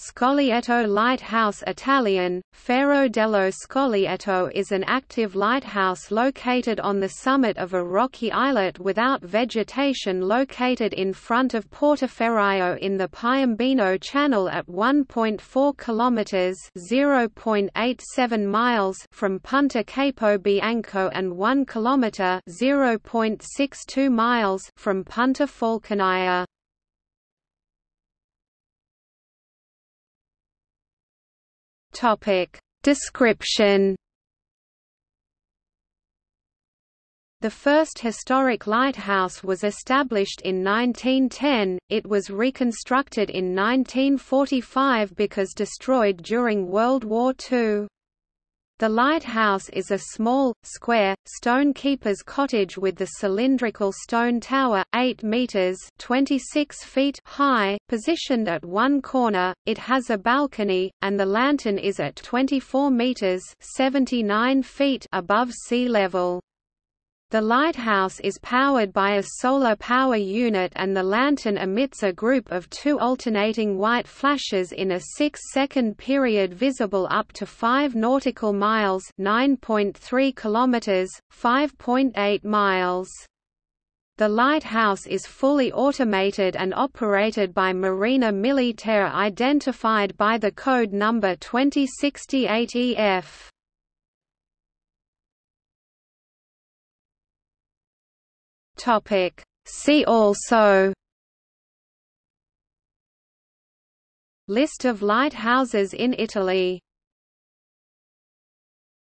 Scoglietto Lighthouse Italian, Faro dello Scoglietto is an active lighthouse located on the summit of a rocky islet without vegetation located in front of Portoferraio in the Piombino Channel at 1.4 kilometers (0.87 miles) from Punta Capo Bianco and 1 kilometer (0.62 miles) from Punta Falconaia. Topic. Description. The first historic lighthouse was established in 1910, it was reconstructed in 1945 because destroyed during World War II. The lighthouse is a small, square, stone keeper's cottage with the cylindrical stone tower, 8 metres 26 feet high, positioned at one corner, it has a balcony, and the lantern is at 24 metres 79 feet above sea level. The lighthouse is powered by a solar power unit and the lantern emits a group of two alternating white flashes in a six-second period visible up to 5 nautical miles 9.3 kilometers, 5.8 miles. The lighthouse is fully automated and operated by Marina Militare identified by the code number 2068 Topic. See also List of lighthouses in Italy